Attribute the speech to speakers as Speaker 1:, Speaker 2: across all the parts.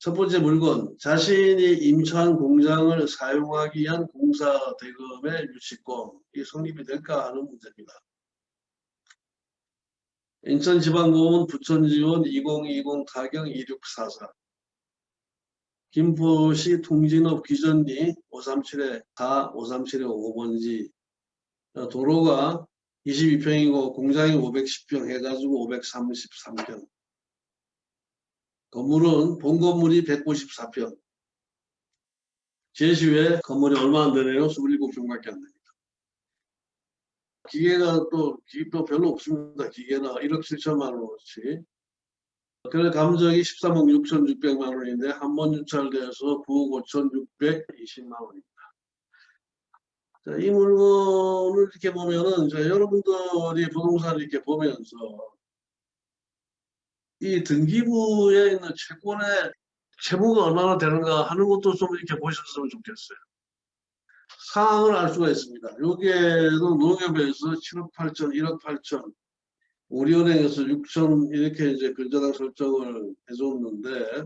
Speaker 1: 첫 번째 물건, 자신이 임차한 공장을 사용하기 위한 공사 대금의 유치권, 이 성립이 될까 하는 문제입니다. 인천지방공원 부천지원 2020 타경 2644 김포시 통진업 기전리 537에 4, 537에 5번지. 도로가 22평이고 공장이 510평 해가지고 533평 건물은 본 건물이 154평 제시외 건물이 얼마 안 되네요. 27평밖에 안 됩니다. 기계가 또, 또 별로 없습니다. 기계나 1억 7천만 원어치 그래 감정이 13억 6천6백만 원인데 한 번 유찰돼서 9억 5천 620만 원입니다. 자, 이 물건을 이렇게 보면은 자, 여러분들이 부동산을 이렇게 보면서 이 등기부에 있는 채권의 채무가 얼마나 되는가 하는 것도 좀 이렇게 보셨으면 좋겠어요. 상황을 알 수가 있습니다. 여기에도 농협에서 7억 8천, 1억 8천, 우리은행에서 6천 이렇게 이제 근저당 설정을 해줬는데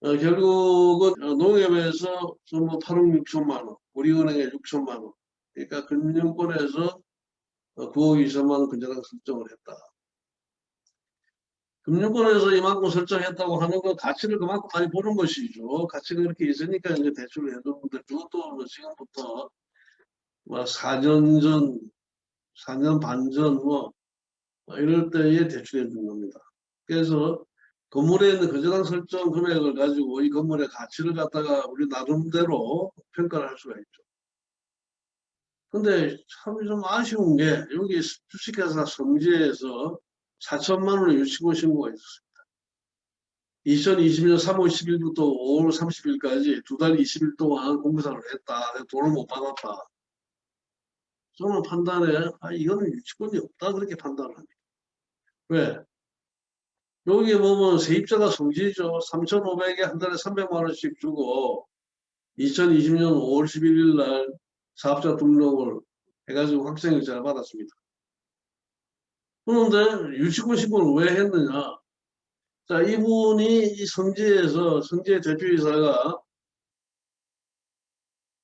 Speaker 1: 어, 결국은 농협에서 전부 8억 6천만 원, 우리은행에 6천만 원. 그러니까 금융권에서 9억 2천만 원 근저당 설정을 했다. 금융권에서 이만큼 설정했다고 하는 건 가치를 그만큼 많이 보는 것이죠. 가치가 그렇게 있으니까 이제 대출을 해줬는데 그것도 뭐 지금부터 뭐 4년 전, 4년 반 전 뭐 이럴 때에 대출해 준 겁니다. 그래서 건물에 있는 거저당 설정 금액을 가지고 이 건물의 가치를 갖다가 우리 나름대로 평가를 할 수가 있죠. 근데 참 좀 아쉬운 게 여기 주식회사 성지에서 4천만 원의 유치고 신고가 있었습니다. 2020년 3월 10일부터 5월 30일까지 두 달 20일 동안 공사를 했다. 돈을 못 받았다. 저는 판단에 아, 이거는 유치권이 없다 그렇게 판단을 합니다. 왜? 여기에 보면 세입자가 성지죠. 3,500에 한 달에 300만 원씩 주고 2020년 5월 11일 날 사업자 등록을 해가지고 확정일자를 받았습니다. 그런데 신고를 왜 했느냐? 자, 이분이 이 성지에서 성지의 대표이사가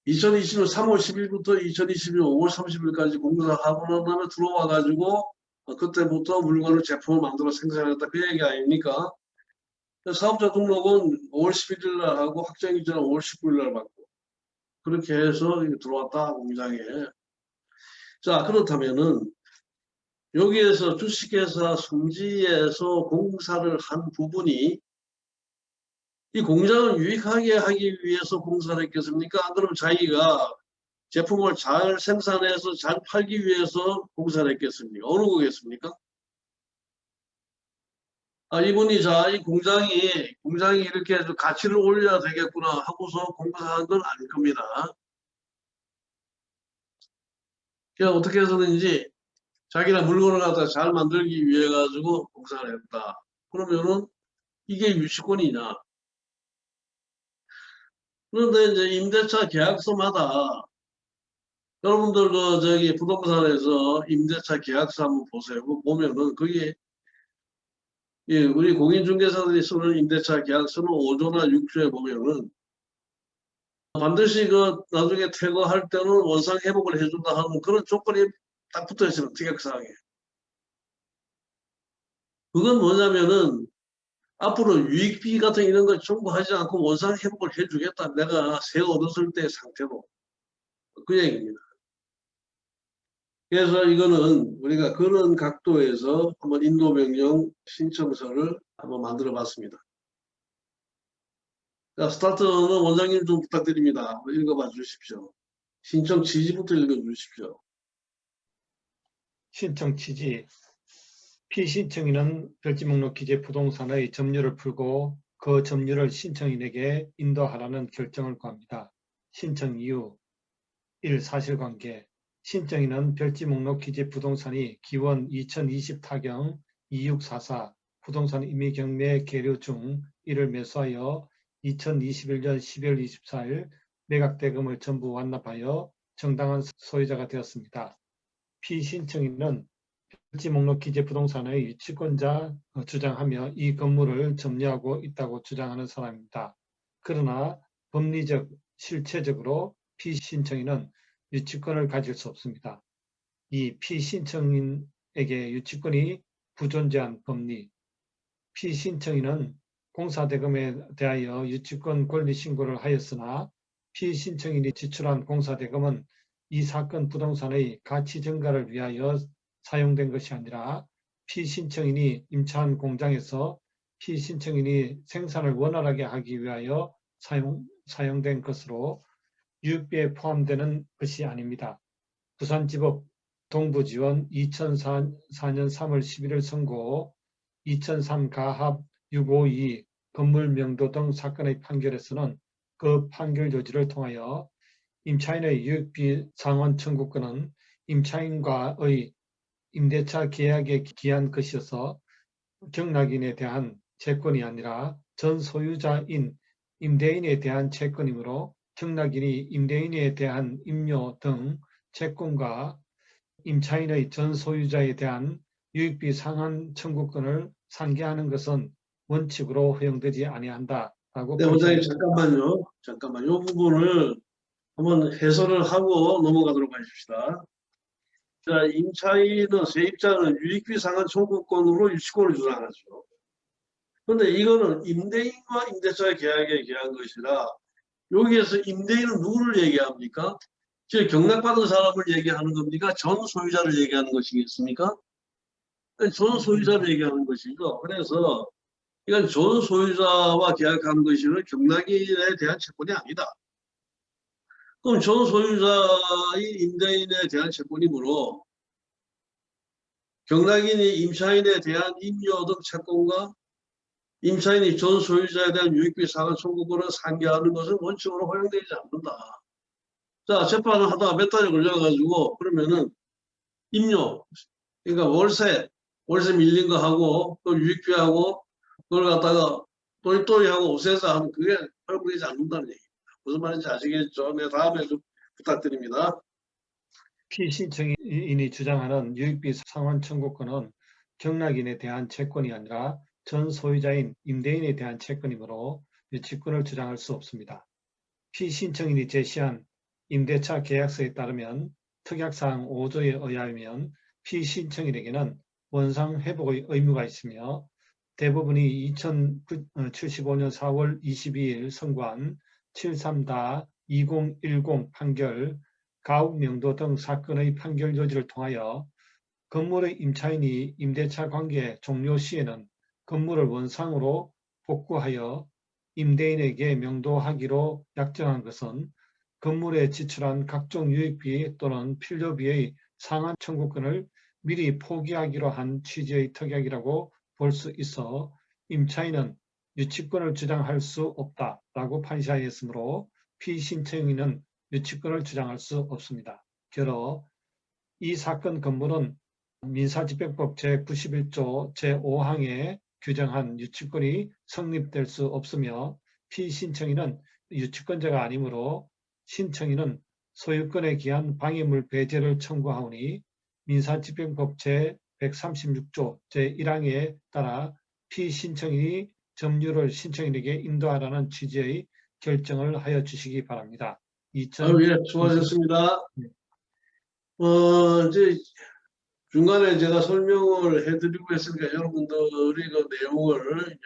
Speaker 1: 2020년 3월 10일부터 2021년 5월 30일까지 공사하고 난 다음에 들어와 가지고 그때부터 물건을 제품을 만들어 생산했다 그 얘기 아닙니까? 사업자 등록은 5월 11일 날 하고 확정일자는 5월 19일 날 받고 그렇게 해서 들어왔다 공장에 자 그렇다면은 여기에서 주식회사 성지에서 공사를 한 부분이 이 공장을 유익하게 하기 위해서 공사를 했겠습니까? 그럼 자기가 제품을 잘 생산해서 잘 팔기 위해서 공사를 했겠습니까? 어느 거겠습니까? 아, 이분이 자, 이 공장이, 공장이 이렇게 해서 가치를 올려야 되겠구나 하고서 공사한 건 아닐 겁니다. 그냥 어떻게 해서든지 자기가 물건을 갖다 잘 만들기 위해 가지고 공사를 했다. 그러면은 이게 유치권이냐? 그런데 이제 임대차 계약서마다 여러분들 그 저기 부동산에서 임대차 계약서 한번 보세요. 보면은 그게 예, 우리 공인중개사들이 쓰는 임대차 계약서는 5조나 6조에 보면은 반드시 그 나중에 퇴거할 때는 원상 회복을 해준다 하는 그런 조건이 딱 붙어 있어요. 특약사항에. 그건 뭐냐면은 앞으로 유익비 같은 이런 걸 청구하지 않고 원상 회복을 해주겠다. 내가 새 얻었을 때 상태로. 그 얘기입니다. 그래서 이거는 우리가 그런 각도에서 한번 인도명령 신청서를 한번 만들어 봤습니다. 자, 스타트는 원장님 좀 부탁드립니다. 읽어봐 주십시오. 신청 취지부터 읽어 주십시오.
Speaker 2: 신청 취지 피신청인은 별지 목록 기재 부동산의 점유를 풀고 그 점유를 신청인에게 인도하라는 결정을 구합니다. 신청 이유 1. 사실관계 신청인은 별지 목록 기재 부동산이 기원 2020 타경 2644 부동산 임의 경매 계류 중 이를 매수하여 2021년 12월 24일 매각 대금을 전부 완납하여 정당한 소유자가 되었습니다. 피신청인은 필지 목록 기재 부동산의 유치권자 어, 주장하며 이 건물을 점유하고 있다고 주장하는 사람입니다. 그러나 법리적, 실체적으로 피신청인은 유치권을 가질 수 없습니다. 이 피신청인에게 유치권이 부존재한 법리, 피신청인은 공사대금에 대하여 유치권 권리 신고를 하였으나 피신청인이 지출한 공사대금은 이 사건 부동산의 가치 증가를 위하여 사용된 것이 아니라 피신청인이 임차한 공장에서 피신청인이 생산을 원활하게 하기 위하여 사용, 사용된 것으로 유익비에 포함되는 것이 아닙니다. 부산지법 동부지원 2004년 3월 11일 선고 2003 가합 652 건물 명도 등 사건의 판결에서는 그 판결 요지를 통하여 임차인의 유익비 상환 청구권은 임차인과의 임대차 계약에 기한 것이어서 경락인에 대한 채권이 아니라 전 소유자인 임대인에 대한 채권이므로 경락인이 임대인에 대한 임료 등 채권과 임차인의 전 소유자에 대한 유익비 상환 청구권을 상계하는 것은 원칙으로 허용되지 아니한다 라고
Speaker 1: 네, 원장님 잠깐만요. 잠깐만. 요 부분을 한번 해설을 하고 넘어가도록 하십시다. 자, 임차인은 세입자는 유익비 상환 청구권으로 유치권을 주장하죠. 그런데 이거는 임대인과 임대차의 계약에 기한 것이라 여기에서 임대인은 누구를 얘기합니까? 즉 경락받은 사람을 얘기하는 겁니까? 전 소유자를 얘기하는 것이겠습니까? 전 소유자를 얘기하는 것이죠. 그래서 이건 전 소유자와 계약한 것이는 경락인에 대한 채권이 아니다. 그럼 전 소유자의 임대인에 대한 채권이므로 경락인이 임차인에 대한 임료 등 채권과 임차인이 전 소유자에 대한 유익비 상환 청구권을 상계하는 것은 원칙으로 허용되지 않는다. 자, 재판을 하다가 몇 달이 걸려가지고 그러면은 임료, 그러니까 월세, 월세 밀린 거 하고 또 유익비하고 그걸 갖다가 또이또이하고 오세서 하면 그게 허용되지 않는다는 얘기. 무슨 말인지 아시겠죠? 네, 다음에 좀 부탁드립니다.
Speaker 2: 피신청인이 주장하는 유익비 상환 청구권은 경락인에 대한 채권이 아니라 전 소유자인 임대인에 대한 채권이므로 유치권을 주장할 수 없습니다. 피신청인이 제시한 임대차 계약서에 따르면 특약사항 5조에 의하면 피신청인에게는 원상 회복의 의무가 있으며 대부분이 2075년 4월 22일 선고한 73-2010 판결, 가옥명도 등 사건의 판결 요지를 통하여 건물의 임차인이 임대차 관계 종료 시에는 건물을 원상으로 복구하여 임대인에게 명도하기로 약정한 것은 건물에 지출한 각종 유익비 또는 필요비의 상한 청구권을 미리 포기하기로 한 취지의 특약이라고 볼 수 있어 임차인은 유치권을 주장할 수 없다라고 판시하였으므로 피신청인은 유치권을 주장할 수 없습니다. 결어 이 사건 건물은 민사집행법 제91조 제5항에 규정한 유치권이 성립될 수 없으며 피신청인은 유치권자가 아니므로 신청인은 소유권에 기한 방해물 배제를 청구하오니 민사집행법 제136조 제1항에 따라 피신청인이 점유를 신청인에게 인도하라는 취지의 결정을 하여 주시기 바랍니다. 2000...
Speaker 1: 아유, 예, 수고하셨습니다.
Speaker 2: 네.
Speaker 1: 어, 이제 중간에 제가 설명을 해드리고 했으니까 여러분들이 그 내용을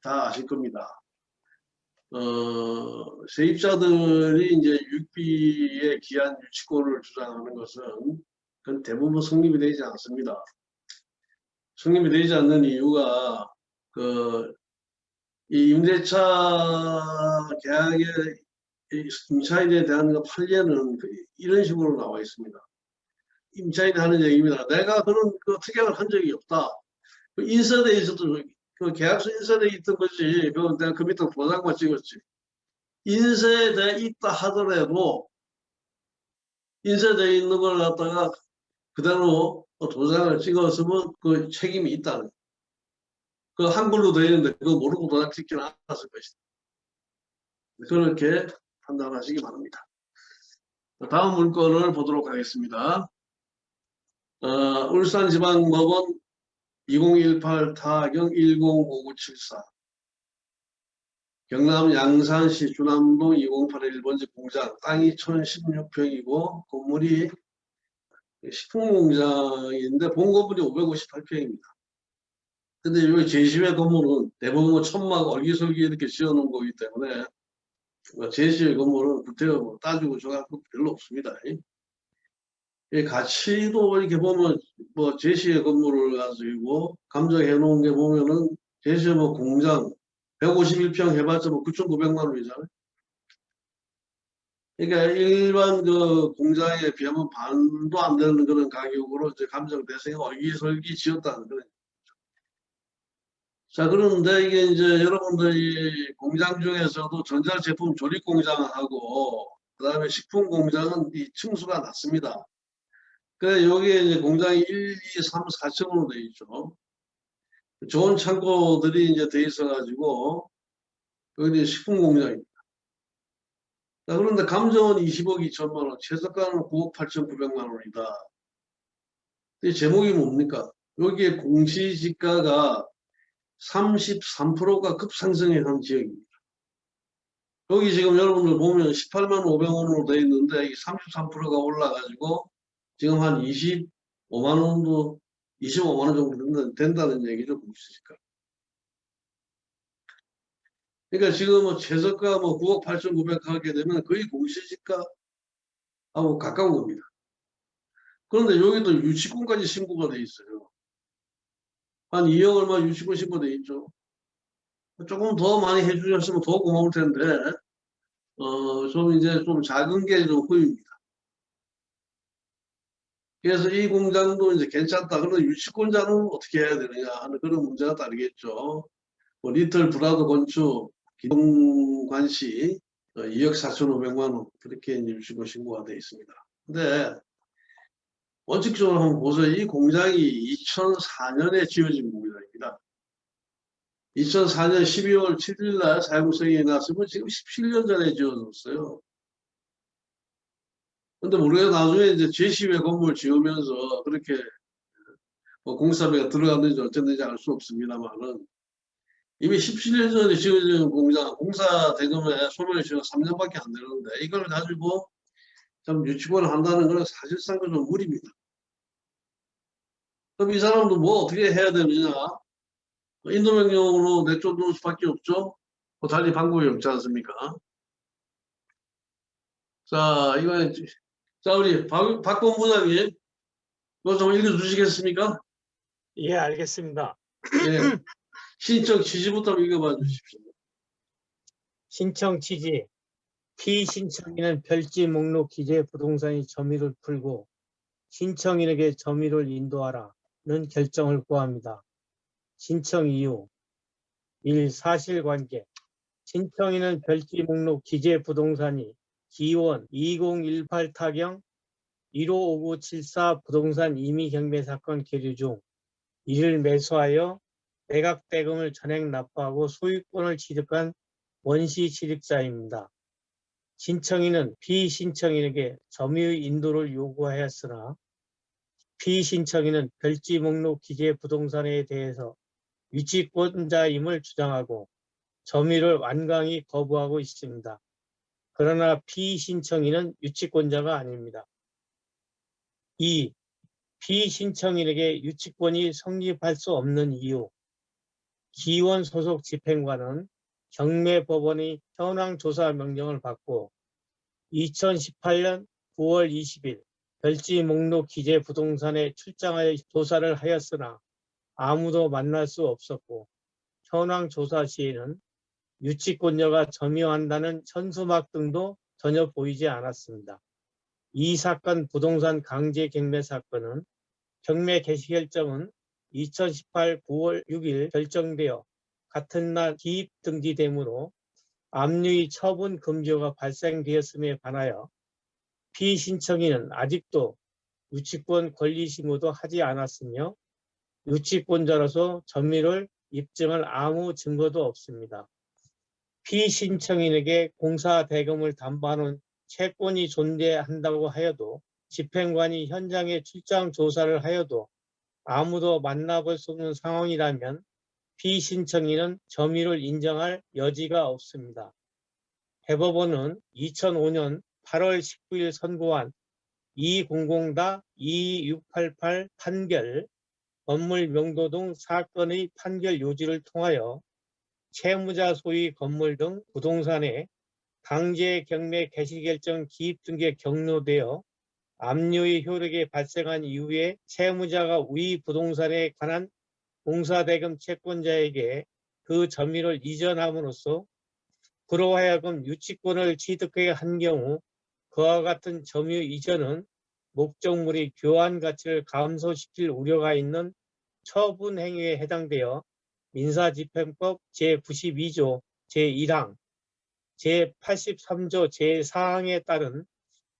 Speaker 1: 다 아실 겁니다. 어, 세입자들이 이제 육비에 기한 유치권을 주장하는 것은 그건 대부분 성립이 되지 않습니다. 성립이 되지 않는 이유가 그 이 임대차 계약의 임차인에 대한 그 판례는 그 이런 식으로 나와 있습니다. 임차인이 하는 얘기입니다. 내가 그런 그 특약을 한 적이 없다. 그 인쇄돼 있어도 그 계약서 인쇄돼 있던 거지. 그 내가 그 밑에 도장만 찍었지. 인쇄돼 있다 하더라도 인쇄돼 있는 걸 갖다가 그대로 도장을 찍었으면 그 책임이 있다는 그 한글로 되어 있는데 그거 모르고 도장 찍지는 않았을 것이다. 그렇게 판단하시기 바랍니다. 다음 문건을 보도록 하겠습니다. 어, 울산지방법원 2018 타경 105974 경남 양산시 주남동 2081번지 공장 땅이 1016평이고 건물이 식품공장인데 본건물이 558평입니다. 근데 여기 제시회 건물은 대부분 뭐 천막 얼기설기 이렇게 지어놓은 거기 때문에 뭐 제시회 건물은 구태여 뭐 따지고 줘갖고 별로 없습니다. 이 가치도 이렇게 보면 뭐 제시회 건물을 가지고 감정해 놓은 게 보면은 제시회 뭐 공장 151평 해봤자 뭐 9,900만 원이잖아요. 그러니까 일반 그 공장에 비하면 반도 안 되는 그런 가격으로 이제 감정 대생이 얼기설기 지었다는 그런. 자, 그런데 이게 이제 여러분들이 공장 중에서도 전자제품 조립 공장하고 그 다음에 식품 공장은 이 층수가 낮습니다. 그래 여기에 이제 공장이 1, 2, 3, 4층으로 되어 있죠. 좋은 창고들이 이제 돼 있어 가지고 여기 식품 공장입니다. 자, 그런데 감정은 20억 2천만 원, 최저가는 9억 8천 9백만 원이다. 이 제목이 뭡니까? 여기에 공시지가가 33%가 급상승해 한 지역입니다. 여기 지금 여러분들 보면 18만 500원으로 되어 있는데 이게 33%가 올라가지고 지금 한 25만 원도 25만 원 정도 된다- 된다는 얘기죠 공시지가. 그러니까 지금 뭐 최저가 뭐 9억 8,900 하게 되면 거의 공시지가하고 가까운 겁니다. 그런데 여기도 유치권까지 신고가 돼 있어요. 한 2억 얼마 유치권 신고돼 있죠. 조금 더 많이 해주셨으면 더 고마울 텐데, 어, 좀 이제 좀 작은 게 좀 후입니다. 그래서 이 공장도 이제 괜찮다. 그런데 유치권자는 어떻게 해야 되느냐 하는 그런 문제가 따르겠죠. 뭐 리틀 브라더 건축, 기동관시 2억 4,500만 원 그렇게 유치권 신고가 되어 있습니다. 근데 원칙적으로 한번 보세요. 이 공장이 2004년에 지어진 공장입니다. 2004년 12월 7일 날 사용성이 났으면 지금 17년 전에 지어졌어요. 근데 우리가 나중에 이제 제시회 건물 지으면서 그렇게 뭐 공사비가 들어갔는지 어쨌는지 알 수 없습니다만은 이미 17년 전에 지어진 공장, 공사 대금에 소멸 시효가 3년밖에 안 되는데 이걸 가지고 좀 유치권을 한다는 것은 사실상 좀 무리입니다. 그럼 이 사람도 뭐 어떻게 해야 되느냐? 인도명령으로 내쫓는 수밖에 없죠. 뭐 달리 방법이 없지 않습니까? 자, 이거 자 우리 박, 박범 부장님, 이거 좀 읽어주시겠습니까?
Speaker 3: 예, 알겠습니다.
Speaker 1: 예. 신청 취지부터 읽어봐 주십시오.
Speaker 3: 신청 취지. 피신청인은 별지 목록 기재 부동산이 점유를 풀고 신청인에게 점유를 인도하라는 결정을 구합니다. 신청 이유 1. 사실관계 신청인은 별지 목록 기재 부동산이 기원 2018 타경 155974 부동산 임의 경매 사건 계류 중 이를 매수하여 매각 대금을 전액 납부하고 소유권을 취득한 원시 취득자입니다. 신청인은 피신청인에게 점유 인도를 요구하였으나 피신청인은 별지 목록 기재 부동산에 대해서 유치권자임을 주장하고 점유를 완강히 거부하고 있습니다. 그러나 피신청인은 유치권자가 아닙니다. 2. 피신청인에게 유치권이 성립할 수 없는 이유 기원 소속 집행관은 경매법원이 현황 조사 명령을 받고 2018년 9월 20일 별지 목록 기재 부동산에 출장하여 조사를 하였으나 아무도 만날 수 없었고 현황 조사 시에는 유치권자가 점유한다는 현수막 등도 전혀 보이지 않았습니다. 이 사건 부동산 강제 경매 사건은 경매 개시 결정은 2018 9월 6일 결정되어 같은 날 기입 등기되므로 압류의 처분 금지가 발생되었음에 반하여 피신청인은 아직도 유치권 권리 신고도 하지 않았으며 유치권자로서 점유를 입증할 아무 증거도 없습니다. 피신청인에게 공사 대금을 담보하는 채권이 존재한다고 하여도 집행관이 현장에 출장 조사를 하여도 아무도 만나볼 수 없는 상황이라면 피신청인은 점유를 인정할 여지가 없습니다. 대법원은 2005년 8월 19일 선고한 200-2688 판결 건물 명도 등 사건의 판결 요지를 통하여 채무자 소유 건물 등 부동산에 강제 경매 개시 결정 기입 등에 경로되어 압류의 효력이 발생한 이후에 채무자가 위 부동산에 관한 공사대금 채권자에게 그 점유를 이전함으로써 그로 하여금 유치권을 취득하게 한 경우 그와 같은 점유 이전은 목적물이 교환 가치를 감소시킬 우려가 있는 처분 행위에 해당되어 민사집행법 제92조 제1항 제83조 제4항에 따른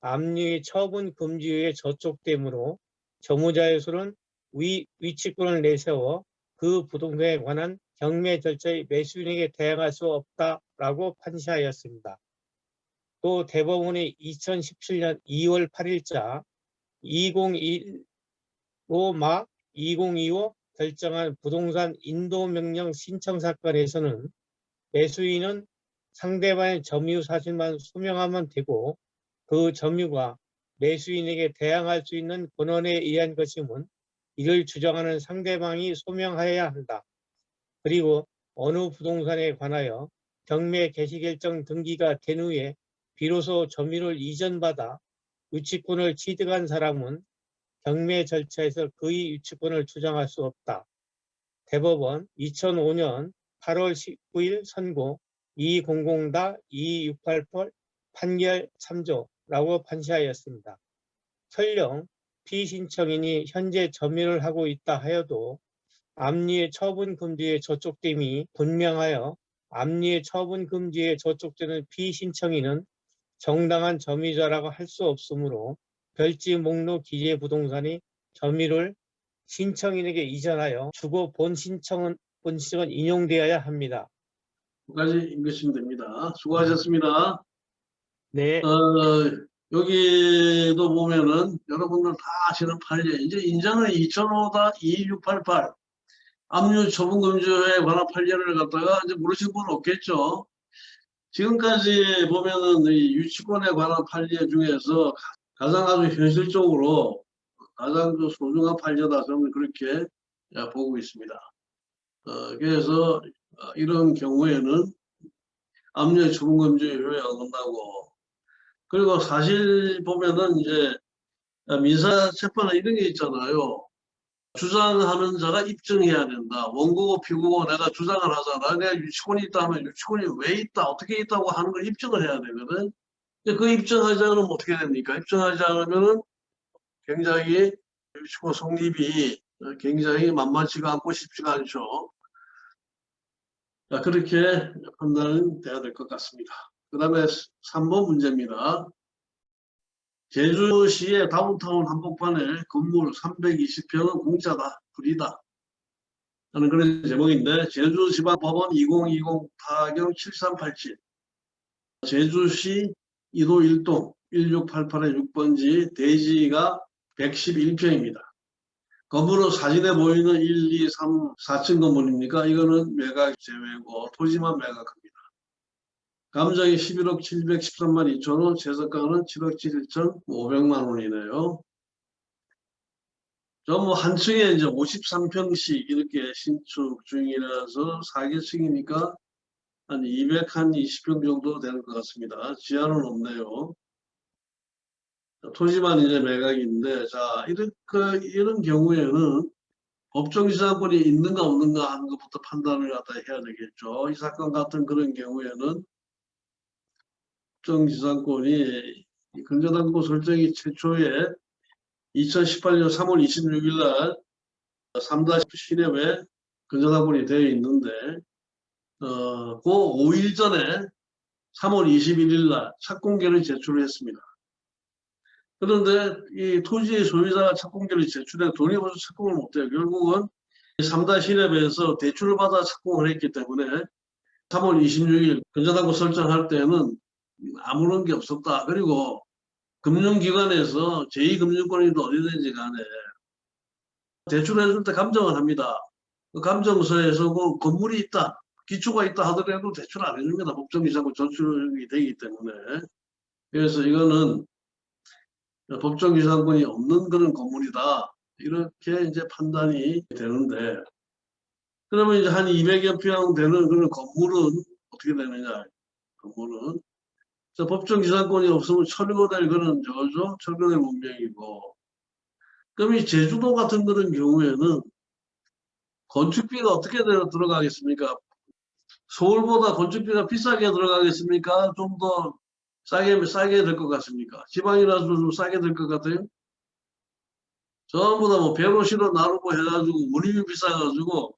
Speaker 3: 압류의 처분 금지에 저촉되므로 점유자의 수는 위, 위치권을 내세워 그 부동산에 관한 경매 절차의 매수인에게 대항할 수 없다라고 판시하였습니다. 또 대법원이 2017년 2월 8일자 2015마 2025 결정한 부동산 인도명령 신청 사건에서는 매수인은 상대방의 점유 사실만 소명하면 되고 그 점유가 매수인에게 대항할 수 있는 권한에 의한 것임은 이를 주장하는 상대방이 소명하여야 한다. 그리고 어느 부동산에 관하여 경매 개시결정 등기가 된 후에 비로소 점유를 이전받아 유치권을 취득한 사람은 경매 절차에서 그의 유치권을 주장할 수 없다. 대법원 2005년 8월 19일 선고 200-2688 판결 3조라고 판시하였습니다. 설령 피신청인이 현재 점유를 하고 있다 하여도 압류의 처분 금지에 저촉됨이 분명하여 압류의 처분 금지에 저촉되는 피신청인은 정당한 점유자라고 할 수 없으므로 별지 목록 기재 부동산이 점유를 신청인에게 이전하여 주고 본 신청은 본 신청은 인용되어야 합니다.
Speaker 1: 까지 읽으시면 됩니다. 수고하셨습니다.
Speaker 3: 네,
Speaker 1: 어, 여기도 보면은 여러분들 다 아시는 판례 이제 인정은 2005-2688 압류 처분 금지에 관한 판례를 갖다가 이제 모르시는 분은 없겠죠. 지금까지 보면은 이 유치권에 관한 판례 중에서 가장 아주 현실적으로 가장 그 소중한 판례다 저는 그렇게 예, 보고 있습니다. 어, 그래서 어, 이런 경우에는 압류 처분 금지 효력이 어긋나고 그리고 사실 보면은 이제 민사 재판에 이런 게 있잖아요. 주장하는 자가 입증해야 된다. 원고고 피고고 내가 주장을 하잖아. 내가 유치권이 있다 하면 유치권이 왜 있다, 어떻게 있다고 하는 걸 입증을 해야 되거든. 그 입증하지 않으면 어떻게 됩니까? 입증하지 않으면은 굉장히 유치권 성립이 굉장히 만만치가 않고 쉽지가 않죠. 자, 그렇게 판단은 돼야 될 것 같습니다. 그 다음에 3번 문제입니다. 제주시의 다운타운 한복판에 건물 320평은 공짜다, 불이다. 하는 그런 제목인데 제주지방법원 2020 타경 7387 제주시 2도 1동 1688의 6번지 대지가 111평입니다. 건물은 사진에 보이는 1, 2, 3, 4층 건물입니까? 이거는 매각 제외고 토지만 매각합니다. 감정이 11억 713만 2천 원, 재석가는 7억 7천 5백만 원이네요. 전부 한 층에 이제 53평씩 이렇게 신축 중이라서 4개층이니까 한 220평 정도 되는 것 같습니다. 지하는 없네요. 토지만 이제 매각인데, 자, 이런, 그, 이런 경우에는 법정지상권이 있는가 없는가 하는 것부터 판단을 갖다 해야 되겠죠. 이 사건 같은 그런 경우에는 법정지상권이 근저당권 설정이 최초에 2018년 3월 26일 날 3-10 시내에 근저당권이 되어 있는데 어, 그 5일 전에 3월 21일 날 착공계를 제출을 했습니다. 그런데 이 토지의 소유자가 착공계를 제출해 돈이 없어서 착공을 못해요. 결국은 3단 시랩에서 대출을 받아 착공을 했기 때문에 3월 26일 근저당권 설정할 때는 아무런 게 없었다. 그리고 금융기관에서 제2금융권이든 어디든지 간에 대출해줄 때 감정을 합니다. 그 감정서에서 그 건물이 있다, 기초가 있다 하더라도 대출 안 해줍니다. 법정이사고 저축이 되기 때문에. 그래서 이거는 법정이사권이 없는 그런 건물이다. 이렇게 이제 판단이 되는데 그러면 이제 한 200여 평 되는 그런 건물은 어떻게 되느냐? 건물은 저 법정 기산권이 없으면 철거될 그런 저죠 철거될 문명이고 그럼 이 제주도 같은 그런 경우에는 건축비가 어떻게 들어- 들어가겠습니까? 서울보다 건축비가 비싸게 들어가겠습니까? 좀 더 싸게 싸게 될 것 같습니까? 지방이라서 좀 싸게 될 것 같아요. 전부 다뭐 배로시로 나누고 해가지고 운임이 비싸가지고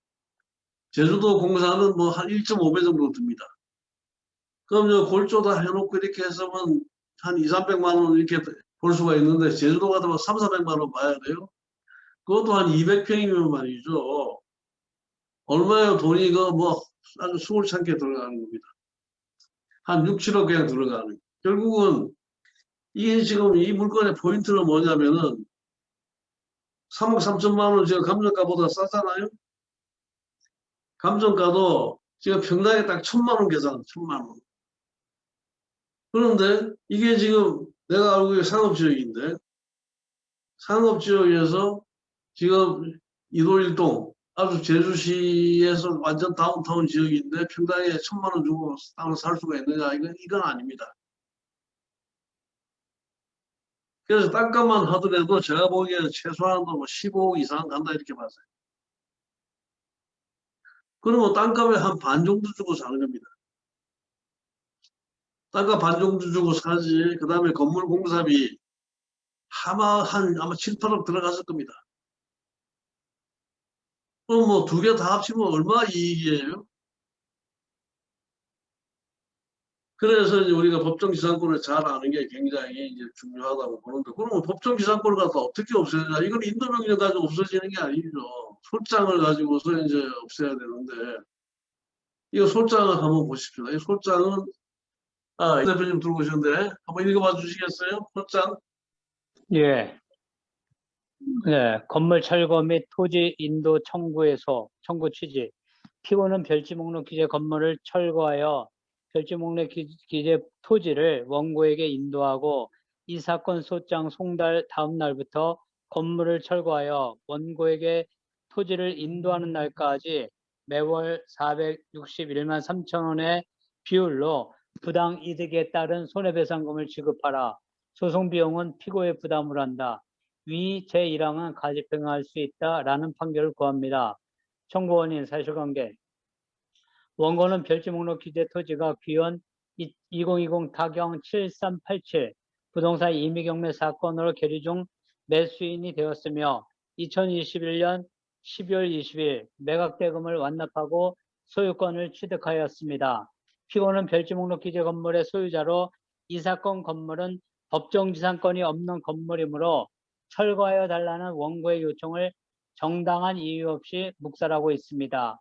Speaker 1: 제주도 공사는 뭐 한 1.5배 정도 듭니다. 그럼 저 골조 다 해놓고 이렇게 해서면 한 2, 300만 원 이렇게 볼 수가 있는데 제주도 같으면 3, 400만 원 봐야 돼요. 그것도 한 200평이면 말이죠. 얼마요 돈이 그뭐 아주 수월찮게 들어가는 겁니다. 한 6, 7억 그냥 들어가는. 결국은 이게 지금 이 물건의 포인트는 뭐냐면은 3억 3천만 원 지금 감정가보다 싸잖아요. 감정가도 지금 평당에 딱 천만 원 계산, 천만 원. 그런데 이게 지금 내가 알고 있는 상업지역인데 상업지역에서 지금 이도일동 아주 제주시에서 완전 다운타운 지역인데 평당에 천만 원 주고 땅을 살 수가 있느냐 이건 이건 아닙니다. 그래서 땅값만 하더라도 제가 보기에는 최소한도 뭐 15억 이상 간다 이렇게 봤어요. 그러면 땅값의 한 반 정도 주고 사는 겁니다. 땅값 반 정도 주고 사지. 그 다음에 건물 공사비 아마 한 아마 7, 8억 들어갔을 겁니다. 그럼 뭐 두 개 다 합치면 얼마 이익이에요? 그래서 이제 우리가 법정지상권을 잘 아는 게 굉장히 이제 중요하다고 보는데, 그러면 법정지상권을 갖다 어떻게 없애냐? 이건 인도명령 가지고 없어지는 게 아니죠. 솔장을 가지고서 이제 없애야 되는데, 이거 솔장을 한번 보십시오. 이 솔장은, 아, 이 대표님 들어오셨는데, 한번 읽어봐 주시겠어요? 솔장?
Speaker 4: 예. 네, 건물 철거 및 토지 인도 청구에서 청구 취지. 피고는 별지 목록 기재 건물을 철거하여 별지 목록 기- 기재 토지를 원고에게 인도하고 이 사건 소장 송달 다음 날부터 건물을 철거하여 원고에게 토지를 인도하는 날까지 매월 461만 3천 원의 비율로 부당 이득에 따른 손해배상금을 지급하라. 소송 비용은 피고의 부담을 한다. 위 제1항은 가집행할 수 있다라는 판결을 구합니다. 청구 원인 사실관계 원고는 별지 목록 기재 토지가 귀원 2020 타경 7387 부동산 임의 경매 사건으로 계류 중 매수인이 되었으며 2021년 12월 20일 매각 대금을 완납하고 소유권을 취득하였습니다. 피고는 별지 목록 기재 건물의 소유자로 이 사건 건물은 법정지상권이 없는 건물이므로 철거하여 달라는 원고의 요청을 정당한 이유 없이 묵살하고 있습니다.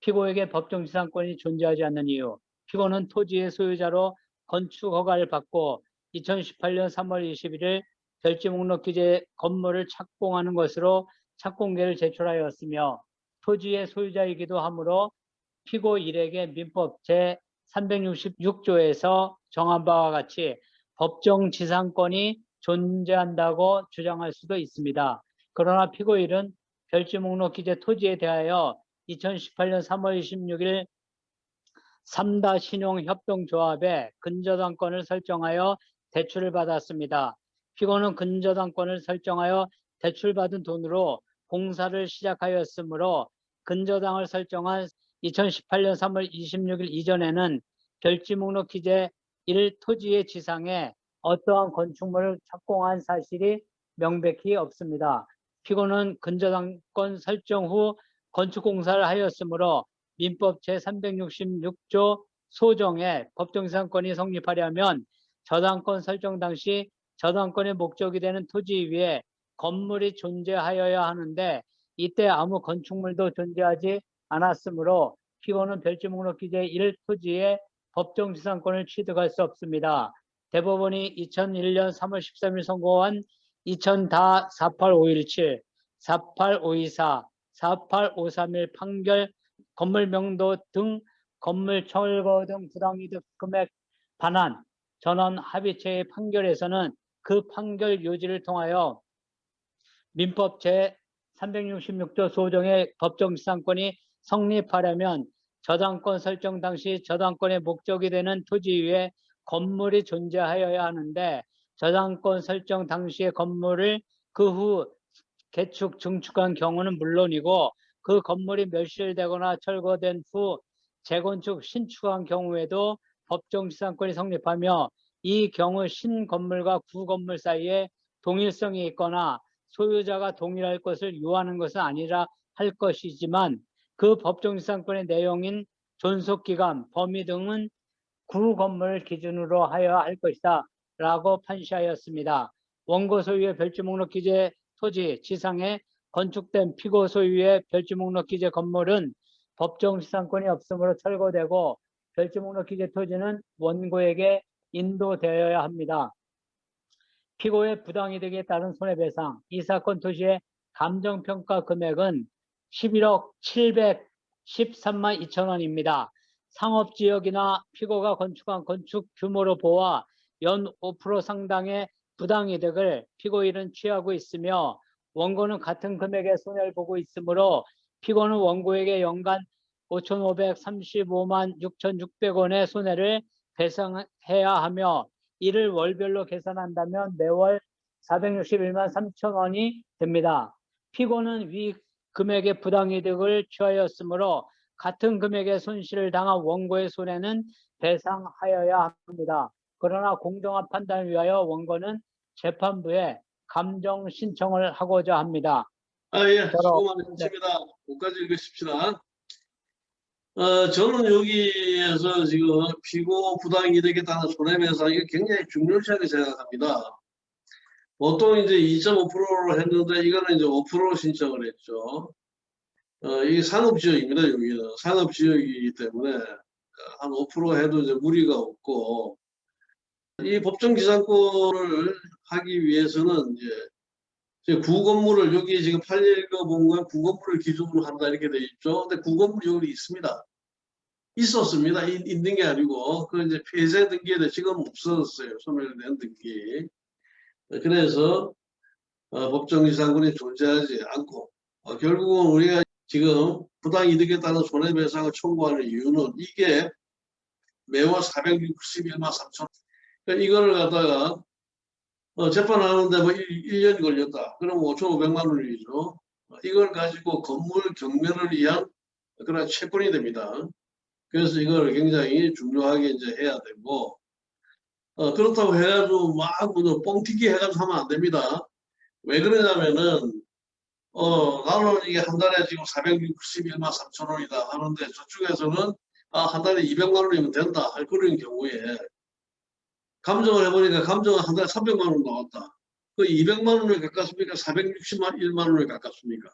Speaker 4: 피고에게 법정지상권이 존재하지 않는 이유, 피고는 토지의 소유자로 건축 허가를 받고 2018년 3월 21일 별지 목록 기재 건물을 착공하는 것으로 착공계를 제출하였으며 토지의 소유자이기도 하므로 피고 일에게 민법 제 366조에서 정한 바와 같이 법정 지상권이 존재한다고 주장할 수도 있습니다. 그러나 피고일은 별지 목록 기재 토지에 대하여 2018년 3월 26일 삼다 신용협동조합에 근저당권을 설정하여 대출을 받았습니다. 피고는 근저당권을 설정하여 대출받은 돈으로 공사를 시작하였으므로 근저당을 설정한 2018년 3월 26일 이전에는 별지 목록 기재 1 토지의 지상에 어떠한 건축물을 착공한 사실이 명백히 없습니다. 피고는 근저당권 설정 후 건축공사를 하였으므로 민법 제366조 소정에 법정지상권이 성립하려면 저당권 설정 당시 저당권의 목적이 되는 토지 위에 건물이 존재하여야 하는데 이때 아무 건축물도 존재하지 않았으므로 피고는 별지 목록 기재 1 토지에 법정 지상권을 취득할 수 없습니다. 대법원이 2001년 3월 13일 선고한 2000다 48517, 48524, 48531 판결 건물 명도 등 건물 철거 등 부당이득 금액 반환 전원 합의체의 판결에서는 그 판결 요지를 통하여 민법 제 366조 소정의 법정지상권이 성립하려면 저당권 설정 당시 저당권의 목적이 되는 토지 위에 건물이 존재하여야 하는데 저당권 설정 당시의 건물을 그 후 개축 증축한 경우는 물론이고 그 건물이 멸실되거나 철거된 후 재건축 신축한 경우에도 법정지상권이 성립하며 이 경우 신건물과 구건물 사이에 동일성이 있거나 소유자가 동일할 것을 요하는 것은 아니라 할 것이지만 그 법정지상권의 내용인 존속기간, 범위 등은 구 건물 기준으로 하여야 할 것이다 라고 판시하였습니다. 원고 소유의 별지목록 기재 토지 지상에 건축된 피고 소유의 별지목록 기재 건물은 법정 지상권이 없으므로 철거되고 별지목록 기재 토지는 원고에게 인도되어야 합니다. 피고의 부당이득에 따른 손해배상, 이 사건 토지의 감정평가 금액은 11억 713만 2천 원입니다. 상업지역이나 피고가 건축한 건축 규모로 보아 연 5% 상당의 부당이득을 피고인은 취하고 있으며 원고는 같은 금액의 손해를 보고 있으므로 피고는 원고에게 연간 5,535만 6,600원의 손해를 배상해야 하며 이를 월별로 계산한다면 매월 461만 3천 원이 됩니다. 피고는 위 금액의 부당이득을 취하였으므로 같은 금액의 손실을 당한 원고의 손해는 배상하여야 합니다. 그러나 공정한 판단을 위하여 원고는 재판부에 감정 신청을 하고자 합니다.
Speaker 1: 아, 예,
Speaker 4: 저러-
Speaker 1: 수고 많으셨습니다. 끝까지 읽으십시다. 어, 저는 여기에서 지금 피고 부당이득에 따른 손해배상이 굉장히 중요시하게 생각합니다. 보통 이제 2.5%로 했는데 이거는 이제 5%로 신청을 했죠. 어, 이게 상업지역입니다, 여기는. 상업지역이기 때문에 한 5% 해도 이제 무리가 없고, 이 법정지상권을 하기 위해서는 이제 구건물을 여기 지금 819 본건 구건물을 기준으로 한다 이렇게 돼 있죠. 근데 구건물이 여기 있습니다. 있었습니다. 이- 있는 게 아니고 그 이제 폐쇄 등기에도 지금 없어졌어요. 소멸된 등기. 그래서 어, 법정지상권이 존재하지 않고 어, 결국은 우리가 지금 부당이득에 따른 손해배상을 청구하는 이유는 이게 매월 461만 3천 그러니까 이거를 갖다가 어, 재판하는데 뭐 1, 년이 걸렸다. 그럼 5,500만 원이죠. 어, 이걸 가지고 건물 경매를 위한 그런 채권이 됩니다. 그래서 이걸 굉장히 중요하게 이제 해야 되고, 어, 그렇다고 해가지고 막뭐 뻥튀기 해가지고 하면 안 됩니다. 왜 그러냐면은, 어, 나는 이게 한 달에 지금 461만 3천 원이다 하는데 저쪽에서는 아, 한 달에 200만 원이면 된다 할 그런 경우에 감정을 해보니까 감정은 한 달에 300만 원 나왔다. 그 200만 원을 가깝습니까? 460만 1만 원을 가깝습니까?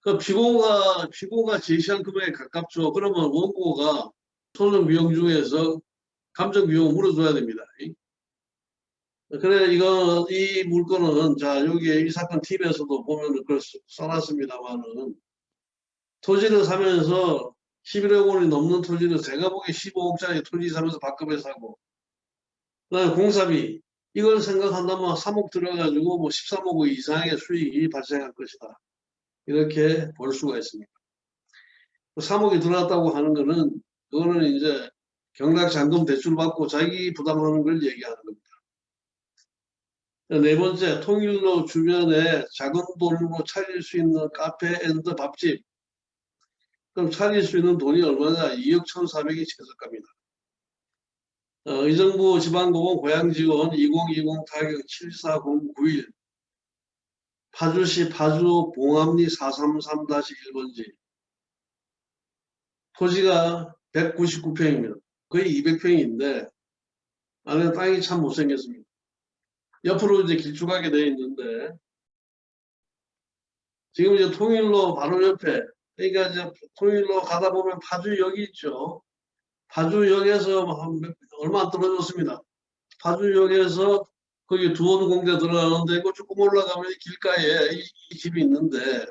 Speaker 1: 그 피고가 피고가 제시한 금액에 가깝죠. 그러면 원고가 소송 비용 중에서 감정 비용을 물어줘야 됩니다. 그래 이거 이 물건은 자 여기에 이 사건 팀에서도 보면 그걸 써- 써놨습니다만은 토지를 사면서 11억 원이 넘는 토지를 제가 보기에 15억짜리 토지 사면서 밥값에 사고 그다음에 공사비 이걸 생각한다면 3억 들어가지고 뭐 13억 원 이상의 수익이 발생할 것이다. 이렇게 볼 수가 있습니다. 3억이 들어갔다고 하는 거는 그거는 이제 경락 잔금 대출 받고 자기 부담하는 걸 얘기하는 겁니다. 네 번째, 통일로 주변에 작은 돈으로 차릴 수 있는 카페 and 밥집. 그럼 차릴 수 있는 돈이 얼마냐? 2억 1,400이 최저가입니다. 어, 의정부 지방법원 고양지원 2020 타경 74091 파주시 파주 봉암리 433-1번지 토지가 199평입니다. 거의 200평인데 안에 땅이 참 못생겼습니다. 옆으로 이제 길쭉하게 되어 있는데 지금 이제 통일로 바로 옆에 그러니까 이제 통일로 가다 보면 파주역이 있죠. 파주역에서 얼마 안 떨어졌습니다. 파주역에서 거기 두원 공대 들어가는데 그 조금 올라가면 길가에 이, 이 집이 있는데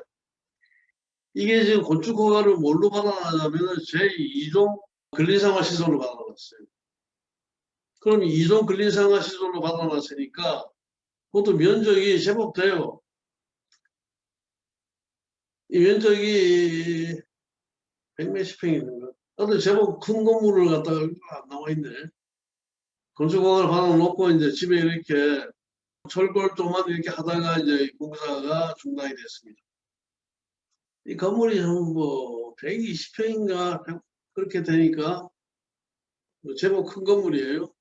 Speaker 1: 이게 지금 건축 허가를 뭘로 받아놨냐면 제2종 근린생활 시설로 받아놨어요. 그럼 2종 근린생활 시설로 받아놨으니까 그것도 면적이 제법 돼요. 이 면적이 백몇십 평이 있는 거. 근데 제법 큰 건물을 갖다가 안 나와 있네. 건축공을 받아놓고 이제 집에 이렇게 철골 조만 이렇게 하다가 이제 공사가 중단이 됐습니다. 이 건물이 한 뭐 120평인가 그렇게 되니까 뭐 제법 큰 건물이에요.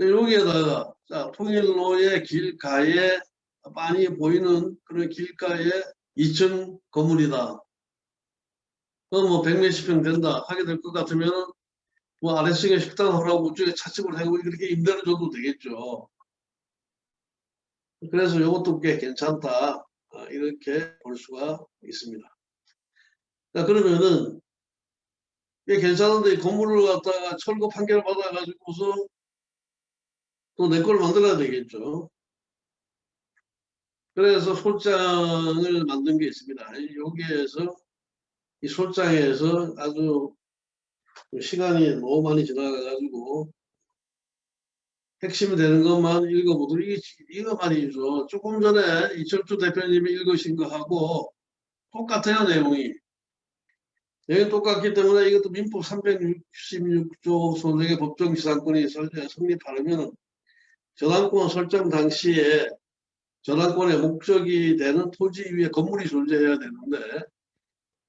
Speaker 1: 여기에다가 자, 통일로의 길가에 많이 보이는 그런 길가에 2층 건물이다. 그럼 뭐 100몇십 평 된다 하게 될 것 같으면 뭐 아래층에 식당 하라고 우쪽에 차집을 하고 이렇게 임대를 줘도 되겠죠. 그래서 이것도 꽤 괜찮다. 아, 이렇게 볼 수가 있습니다. 자, 그러면은 꽤 괜찮은데 이 건물을 갖다가 철거 판결 받아가지고서 또 내 걸 만들어야 되겠죠. 그래서 솔장을 만든 게 있습니다. 여기에서 이 솔장에서 아주 시간이 너무 많이 지나가가지고 핵심이 되는 것만 읽어보도록 이거 말이죠. 조금 전에 이철주 대표님이 읽으신 거하고 똑같아요 내용이. 내용이 똑같기 때문에 이것도 민법 366조 소득의 법정지상권이 설- 성립하려면 저당권 설정 당시에 저당권의 목적이 되는 토지 위에 건물이 존재해야 되는데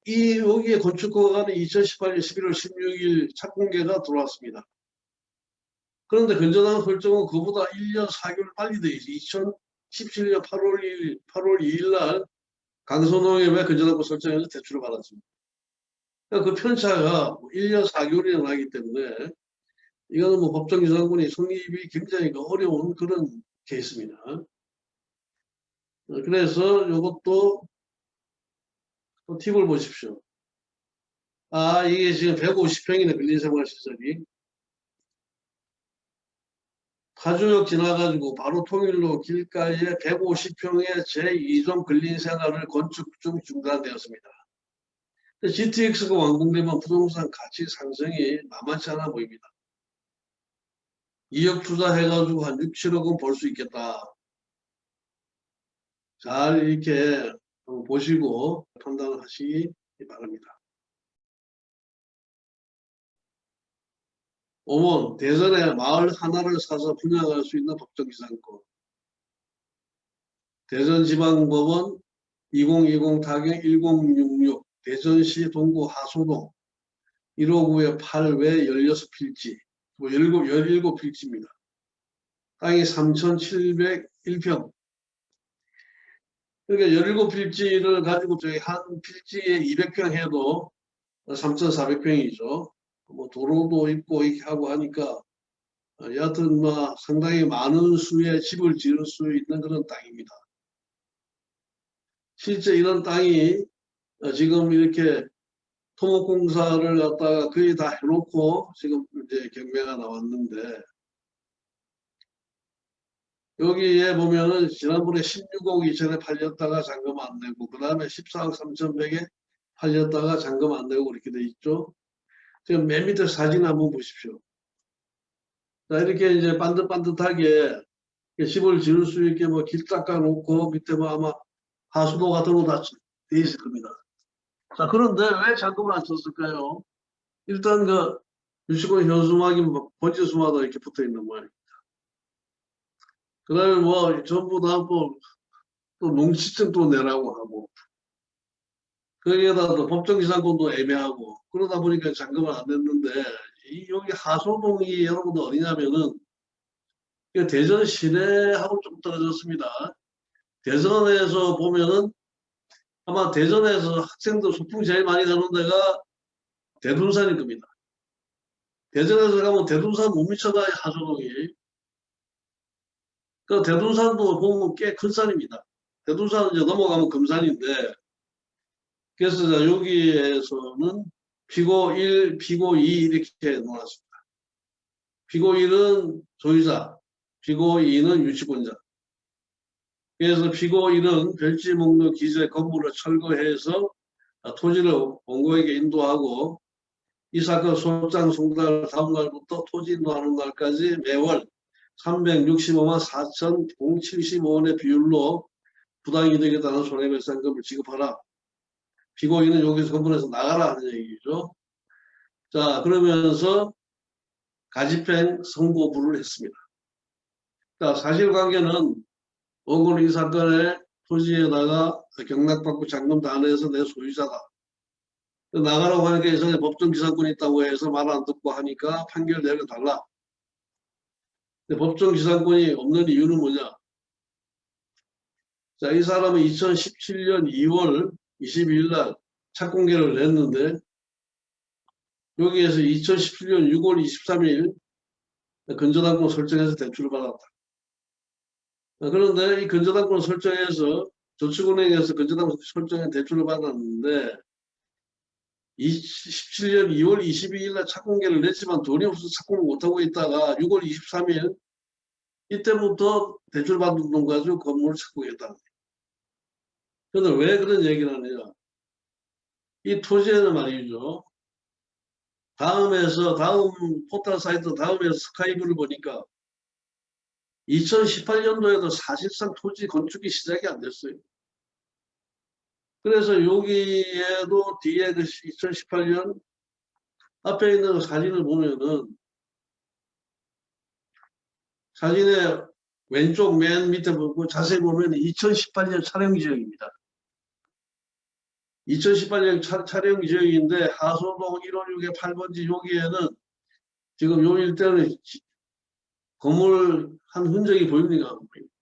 Speaker 1: 이 여기에 건축허가는 2018년 11월 16일 착공계가 들어왔습니다. 그런데 건전한 설정은 그보다 1년 4개월 빨리 돼 있어요. 2017년 8월 2일, 8월 2일 날 강선홍의 건전한권 설정에서 대출을 받았습니다. 그러니까 그 편차가 1년 4개월이나 나기 때문에 이거는 뭐 법정기상권이 성립이 굉장히 어려운 그런 케이스입니다. 어, 그래서 이것도 또 팁을 보십시오. 아, 이게 지금 150평이네, 근린생활시설이. 파주역 지나가지고 바로 통일로 길가에 150평의 제2종 근린생활을 건축 중 중단되었습니다. GTX가 완공되면 부동산 가치 상승이 만만치 않아 보입니다. 2억 투자해가지고 한 6, 7억은 벌 수 있겠다. 잘 이렇게 보시고 판단을 하시기 바랍니다. 5번 대전에 마을 하나를 사서 분양할 수 있는 법정기상권 대전지방법원 2020 타경 1066 대전시 동구 하소동 159의 8외 16필지 뭐 17, 17필지입니다. 땅이 3,701평 그러니까 17필지를 가지고 저희 한 필지에 200평 해도 3,400평이죠. 뭐 도로도 있고 이렇게 하고 하니까 어, 여하튼 뭐 상당히 많은 수의 집을 지을 수 있는 그런 땅입니다. 실제 이런 땅이 어, 지금 이렇게 토목공사를 갖다가 거의 다 해놓고 지금 이제 경매가 나왔는데 여기에 보면은 지난번에 16억 2천에 팔렸다가 잔금 안 내고 그 다음에 14억 3천백에 팔렸다가 잔금 안 내고 이렇게 돼 있죠. 지금 맨 밑에 사진 한번 보십시오. 자 이렇게 이제 반듯반듯하게 집을 지을 수 있게 뭐 길 닦아 놓고 밑에 뭐 아마 하수도 같은 거 다 돼 있을 겁니다. 자 그런데 왜 잔금을 안 쳤을까요? 일단 그 유치권 현수막이 뭐 번지수마다 이렇게 붙어 있는 모양입니다. 그 다음에 뭐 전부 또 농지증 또 내라고 하고 거기에다 또 법정기상권도 애매하고 그러다 보니까 잔금을 안 냈는데 이 여기 하소동이 여러분들 어디냐면은 대전 시내하고 좀 떨어졌습니다. 대전에서 보면은 아마 대전에서 학생들 소풍 제일 많이 가는 데가 대둔산일 겁니다. 대전에서 가면 대둔산 못 미쳐가요 하소동이. 그 대둔산도 보면 꽤 큰 산입니다. 대둔산은 이제 넘어가면 금산인데 그래서 여기에서는 피고 1, 피고 2 이렇게 놓았습니다. 피고인은 소유자, 피고인은 유치권자. 그래서 피고인은 별지 목록 기재 건물을 철거해서 토지를 원고에게 인도하고 이 사건 소장 송달 다음 날부터 토지 인도하는 날까지 매월 365만 4,075원의 비율로 부당이득에 따른 손해배상금을 지급하라. 피고인은 여기서 건물에서 나가라 하는 얘기죠. 자 그러면서 가집행 선고부를 했습니다. 자 사실관계는 원고는 이 사건에 토지에다가 경락받고 잔금 다 내서 내 소유자다. 나가라고 하니까 예전에 법정 기사권이 있다고 해서 말 안 듣고 하니까 판결 내려달라. 근데 법정 기사권이 없는 이유는 뭐냐? 자, 이 사람은 2017년 2월 22일 날 착공계를 냈는데 여기에서 2017년 6월 23일 근저당권 설정해서 대출을 받았다. 아, 그런데 이 근저당권 설정해서 저축은행에서 근저당 설정해 대출을 받았는데 17년 2월 22일 날 착공계를 냈지만 돈이 없어서 착공을 못하고 있다가 6월 23일 이때부터 대출 받은 돈 가지고 건물을 착공했다. 그런데 왜 그런 얘기를 하느냐. 이 토지에는 말이죠. 다음에서 다음 포털 사이트 다음에서 스카이브를 보니까 2018년도에도 사실상 토지 건축이 시작이 안 됐어요. 그래서 여기에도 뒤에 그 2018년 앞에 있는 그 사진을 보면은 사진의 왼쪽 맨 밑에 보고 자세히 보면 2018년 촬영 지역입니다. 2018년 차, 촬영 지역인데 하소동 156의 8번지 여기에는 지금 요 일대는 지- 건물 한 흔적이 보입니까? 안 보입니까?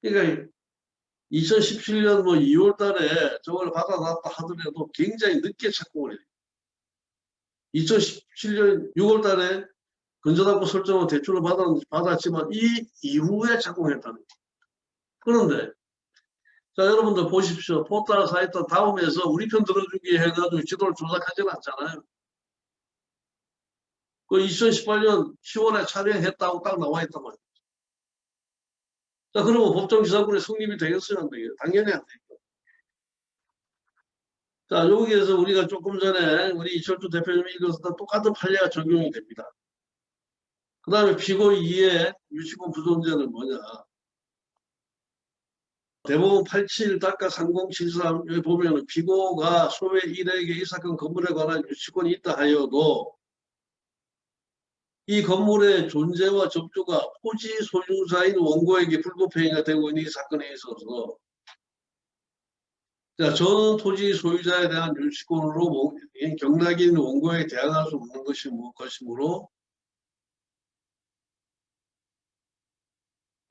Speaker 1: 그러니까 2017년 뭐 2월 달에 저걸 받아놨다 하더라도 굉장히 늦게 착공을 해요. 2017년 6월 달에 근저당권 설정을 대출을 받았, 받았지만 이 이후에 착공했다는 거예요. 그런데 자 여러분들 보십시오. 포털 사이트 다음에서 우리 편 들어주기 해가지고 지도를 조작하지는 않잖아요. 그 2018년 10월에 촬영했다고 딱 나와 있단 말이에요. 자, 그러면 법정 기사권이 성립이 되겠어요? 안 되겠어요? 당연히 안 되죠. 자, 여기에서 우리가 조금 전에 우리 이철주 대표님이 읽었던 똑같은 판례가 적용이 됩니다. 그 다음에 피고 2의 유치권 부존재는 뭐냐. 대법원 87-3073 여기 보면은 피고가 소외 1에게 이 사건 건물에 관한 유치권이 있다 하여도 이 건물의 존재와 접조가 토지 소유자인 원고에게 불법행위가 되고 있는 이 사건에 있어서 자, 전 토지 소유자에 대한 유치권으로 뭐- 이 경락이 있는 원고에게 대항할 수 없는 것이 뭐 것이므로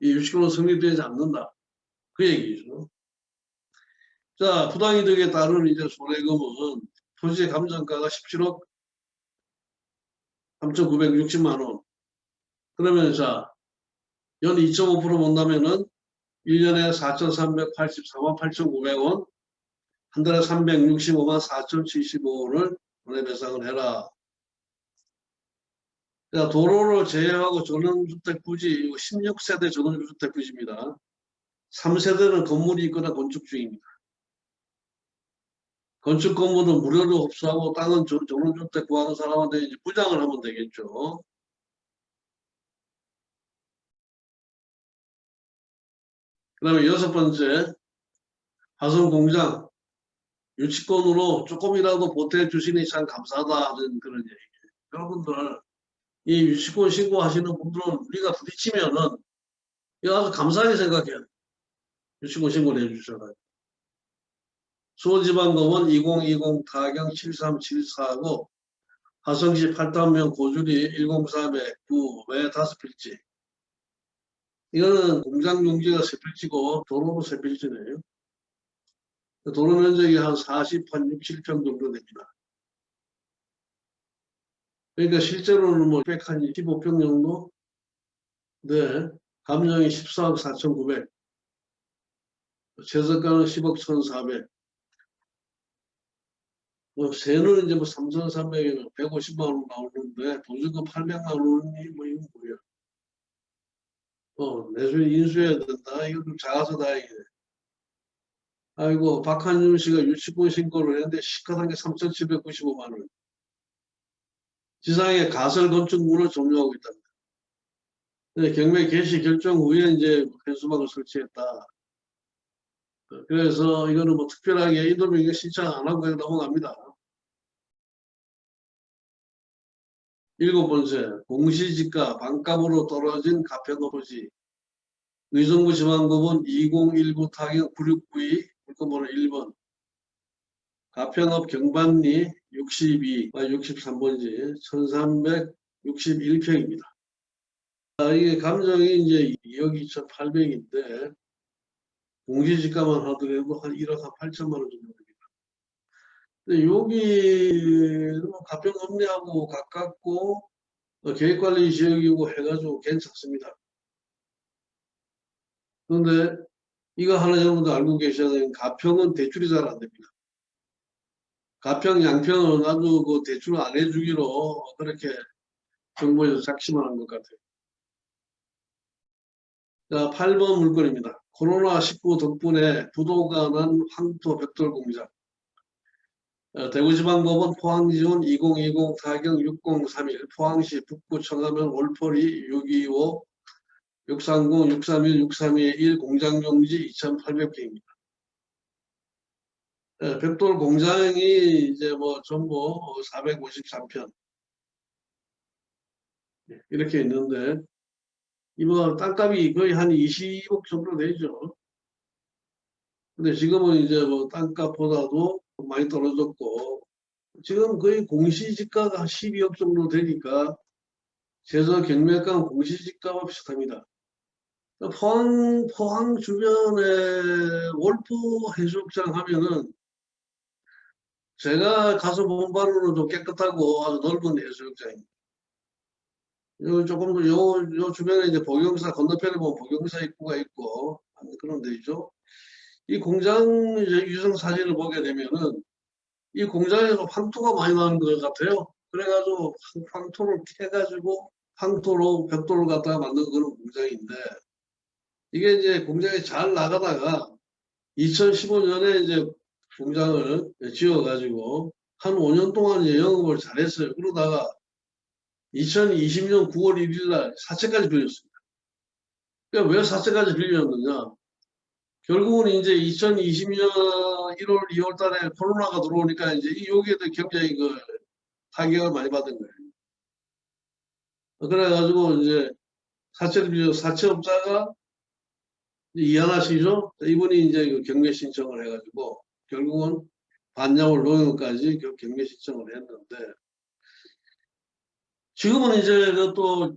Speaker 1: 이 유치권은 성립되지 않는다. 그 얘기죠. 자, 부당이득에 따른 이제 손해금은 토지의 감정가가 17억 3,960만 원. 그러면 자, 연 2.5% 본다면은 1년에 4,384만 8,900원, 한 달에 365만 4,075원을 손해배상을 해라. 자, 도로를 제외하고 전원주택 부지, 이거 16세대 전원주택 부지입니다. 3세대는 건물이 있거나 건축 중입니다. 건축 건물은 무료로 흡수하고 땅은 전- 전원주택 구하는 사람한테 이제 부장을 하면 되겠죠. 그 다음에 여섯 번째, 화성 공장 유치권으로 조금이라도 보태 주시니 참 감사하다는 그런 얘기예요. 여러분들, 이 유치권 신고하시는 분들은 우리가 부딪히면은 이거 아주 감사하게 생각해야 돼요. 유치권 신고를 해주셔가지고. 수원지방법원 2020 타경 7374고 화성시 8단면 고주리 103에 9에 5필지 이거는 공장 용지가 세 필지고 도로로 세 필지네요. 도로 면적이 한 40, 한 6, 7평 정도 됩니다. 그러니까 실제로는 뭐 100, 한 15평 정도? 네. 감정이 14억 4,900. 최저가는 10억 1,400. 어, 세는 이제 뭐 3,300에 150만 원 나오는데 보증금 800만 원이 뭐 이거 뭐야? 어, 내수에 인수해야 된다. 이거 좀 작아서 다행이네. 아이고 박한준 씨가 유치권 신고를 했는데 시가한 게 3,795만 원. 지상에 가설 건축물을 점유하고 있답니다. 근데 경매 개시 결정 후에 이제 현수막을 설치했다. 어, 그래서 이거는 뭐 특별하게 인도명령 신청 안 하고 그냥 넘어갑니다. 일곱 번째, 공시지가 반값으로 떨어진 가평업지 의정부 지방법원 2019 타경 9692 물건번호 1번 가평업 경반리 62, 63번지 1361평입니다. 아, 이게 감정이 이제 2억 2,800인데 공시지가만 하더라도 한 1억 한 8천만 원 정도 여기는 뭐 가평 업리하고 가깝고 어, 계획관리 지역이고 해가지고 괜찮습니다. 그런데 이거 하나 여러분들 알고 계셔야 되는 가평은 대출이 잘 안 됩니다. 가평, 양평은 아주 그 대출 안 해주기로 그렇게 정부에서 작심을 한 것 같아요. 자, 8번 물건입니다. 코로나19 덕분에 부도가 난 황토 벽돌 공장. 어, 대구지방법원 포항지원 2020 타경 6031 포항시 북구 청하면 올포리 625 630 631 631 공장용지 2800개입니다. 벽돌 공장이 이제 뭐 전부 453편 이렇게 있는데 이번 땅값이 거의 한 20억 정도 되죠. 근데 지금은 이제 뭐 땅값보다도 많이 떨어졌고 지금 거의 공시지가가 한 12억 정도 되니까 제서 경매가 공시지가와 비슷합니다. 포항, 포항 주변에 월포 해수욕장 하면은 제가 가서 본 바로는 좀 깨끗하고 아주 넓은 해수욕장입니다. 요 조금 더 요, 요 주변에 이제 복용사 건너편에 보면 복용사 입구가 있고 하는 그런 데이죠. 이 공장 유성 사진을 보게 되면은 이 공장에서 황토가 많이 나는 것 같아요. 그래가지고 황- 황토를 캐가지고 황토로 벽돌을 갖다가 만든 그런 공장인데 이게 이제 공장이 잘 나가다가 2015년에 이제 공장을 지어가지고 한 5년 동안 이제 영업을 잘했어요. 그러다가 2020년 9월 1일 날 사채까지 빌렸습니다. 그러니까 왜 사채까지 빌렸느냐? 결국은 이제 2020년 1월, 2월 달에 코로나가 들어오니까 이제 이 여기에도 굉장히 그 타격을 많이 받은 거예요. 그래가지고 이제 빌려 사채업자가 이하나시죠? 이분이 이제 그 경매 신청을 해가지고 결국은 반야월 노영까지 그 경매 신청을 했는데 지금은 이제 그또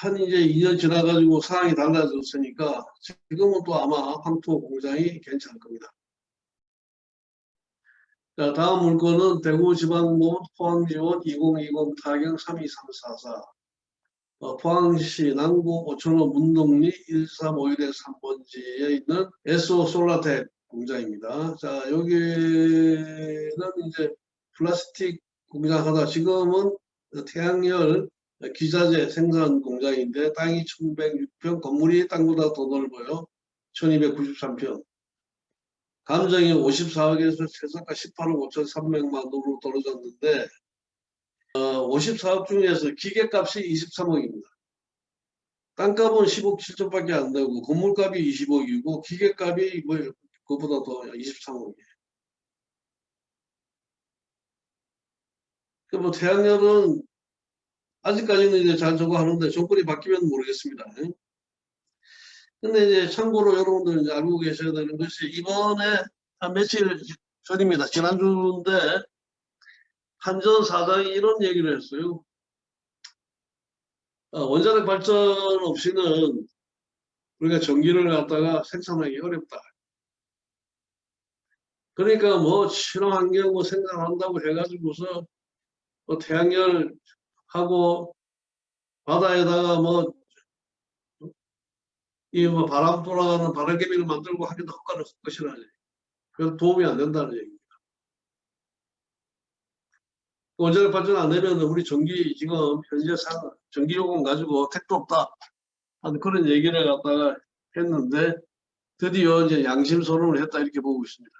Speaker 1: 한 이제 2년 지나가지고 상황이 달라졌으니까 지금은 또 아마 황토 공장이 괜찮을 겁니다. 자, 다음 물건은 대구지방법원 포항지원 2020 타경 32344 어, 포항시 남구 오천호 문동리 1351의 3번지에 있는 에소 솔라텍 공장입니다. 자, 여기는 이제 플라스틱 공장 하다 지금은 태양열 기자재 생산 공장인데 땅이 1106평, 건물이 땅보다 더 넓어요. 1293평. 감정이 54억에서 최저가 18억 5,300만 원으로 떨어졌는데 어, 54억 중에서 기계값이 23억입니다. 땅값은 10억 7천밖에 안 되고 건물값이 20억이고 기계값이 뭐 그보다 더 23억이에요. 그뭐 태양열은 아직까지는 이제 잘 저거 하는데 정권이 바뀌면 모르겠습니다. 근데 이제 참고로 여러분들 이제 알고 계셔야 되는 것이 이번에 한 며칠 전입니다. 지난주인데 한전 사장이 이런 얘기를 했어요. 어, 원자력 발전 없이는 우리가 전기를 갖다가 생산하기 어렵다. 그러니까 뭐 친환경 뭐 생산한다고 해가지고서 뭐 태양열 하고 바다에다가 뭐 이 뭐 바람 돌아가는 바람개비를 만들고 하기도 헛간을 헛것이라니. 그래서 도움이 안 된다는 얘기입니다. 원자력 발전 안 되면 우리 전기 지금 현재 상 전기 요금 가지고 택도 없다. 하는 그런 얘기를 갖다가 했는데 드디어 이제 양심 선언을 했다 이렇게 보고 있습니다.